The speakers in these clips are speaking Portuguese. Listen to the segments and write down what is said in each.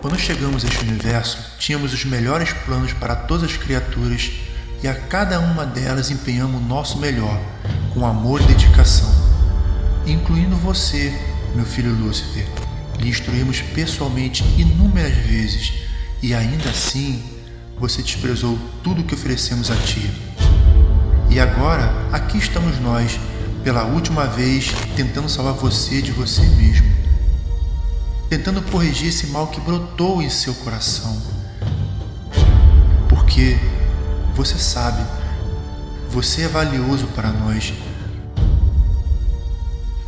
Quando chegamos a este universo, tínhamos os melhores planos para todas as criaturas e a cada uma delas empenhamos o nosso melhor, com amor e dedicação. Incluindo você, meu filho Lúcifer, lhe instruímos pessoalmente inúmeras vezes e ainda assim você desprezou tudo que oferecemos a ti. E agora, aqui estamos nós, pela última vez, tentando salvar você de você mesmo. Tentando corrigir esse mal que brotou em seu coração. Porque você sabe, você é valioso para nós.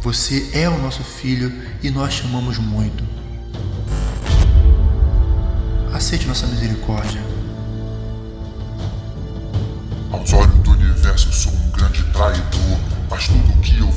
Você é o nosso filho e nós te amamos muito. Aceite nossa misericórdia. Aos olhos do universo sou um grande traidor Mas tudo que eu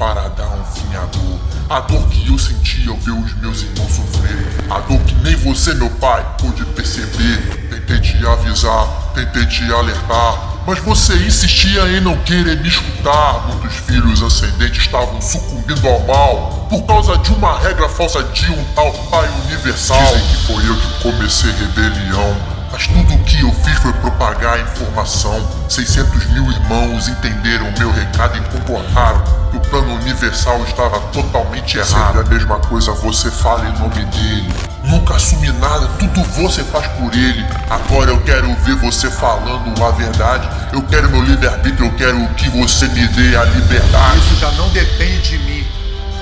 para dar um fim à dor A dor que eu senti ao ver os meus irmãos sofrer A dor que nem você, meu pai, pôde perceber Tentei te avisar, tentei te alertar mas você insistia em não querer me escutar. Muitos filhos ascendentes estavam sucumbindo ao mal por causa de uma regra falsa de um tal Pai Universal. Dizem que foi eu que comecei rebelião. Mas tudo o que eu fiz foi propagar a informação. 600 mil irmãos entenderam meu recado e concordaram que o plano universal estava totalmente errado. Sempre a mesma coisa você fala em nome dele. Nunca assumi nada, tudo você faz por ele. Agora eu quero ver você falando a verdade. Eu quero meu livre-arbítrio, eu quero que você me dê a liberdade. Isso já não depende de mim.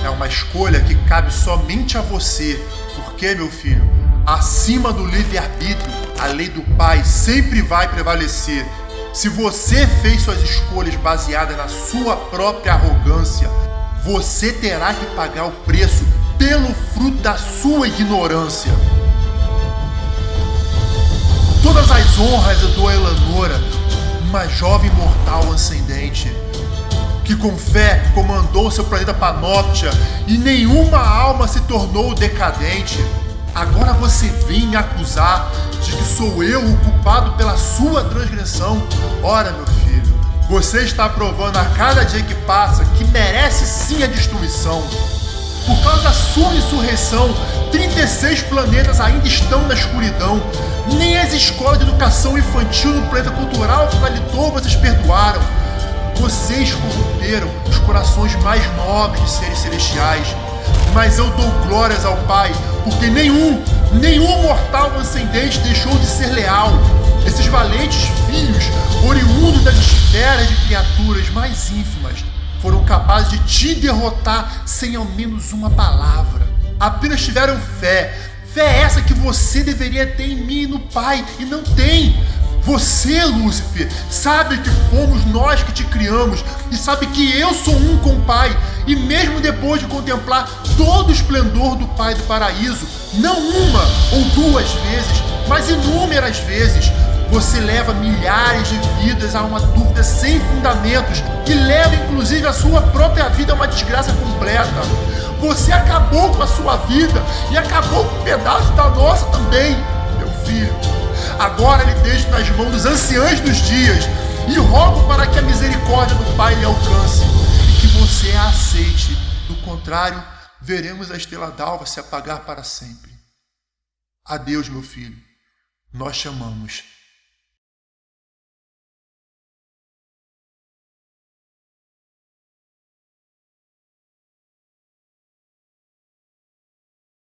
É uma escolha que cabe somente a você. Porque, meu filho, acima do livre-arbítrio, a lei do Pai sempre vai prevalecer. Se você fez suas escolhas baseadas na sua própria arrogância, você terá que pagar o preço pelo fruto da sua ignorância. Todas as honras eu dou a Elanora, uma jovem mortal ascendente, que com fé comandou seu planeta Panoptia e nenhuma alma se tornou decadente. Agora você vem me acusar de que sou eu o culpado pela sua transgressão. Ora, meu filho, você está provando a cada dia que passa que merece sim a destruição. Por causa da sua insurreição, 36 planetas ainda estão na escuridão. Nem as escolas de educação infantil no planeta cultural Finalitor vocês perdoaram. Vocês corromperam os corações mais nobres de seres celestiais. Mas eu dou glórias ao Pai, porque nenhum, nenhum mortal ascendente deixou de ser leal. Esses valentes filhos, oriundos das esferas de criaturas mais ínfimas, foram capazes de te derrotar sem ao menos uma palavra. Apenas tiveram fé. Fé essa que você deveria ter em mim e no Pai, e não tem. Você, Lúcifer, sabe que fomos nós que te criamos e sabe que eu sou um com o Pai. E mesmo depois de contemplar todo o esplendor do Pai do paraíso, não uma ou duas vezes, mas inúmeras vezes, você leva milhares de vidas a uma dúvida sem fundamentos que leva inclusive a sua própria vida a uma desgraça completa. Você acabou com a sua vida e acabou com um pedaço da nossa também, meu filho. Agora lhe deixo nas mãos dos anciãos dos dias e rogo para que a misericórdia do Pai lhe alcance e que você a aceite. Do contrário, veremos a estrela d'alva se apagar para sempre. Adeus, meu filho. Nós chamamos.